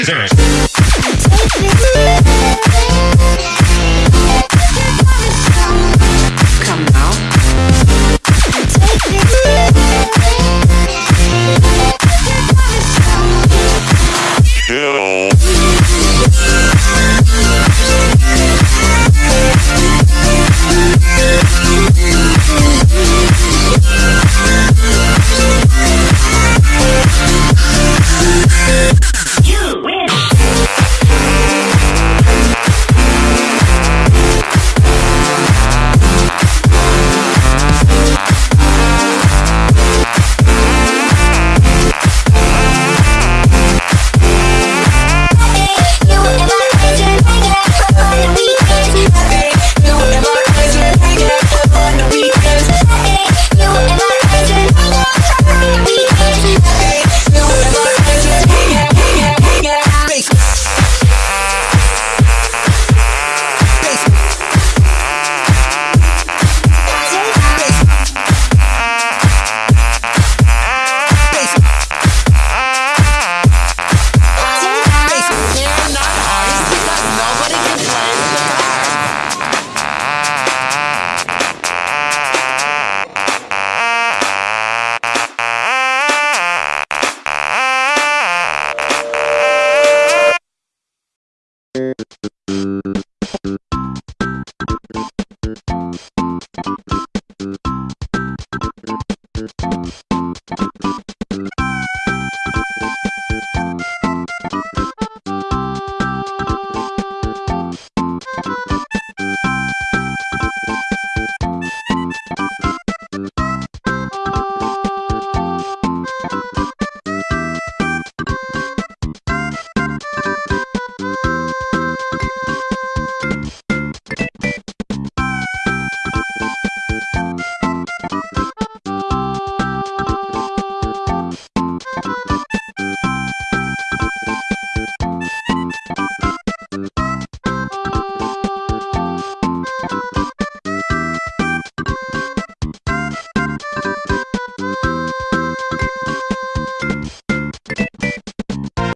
Razors.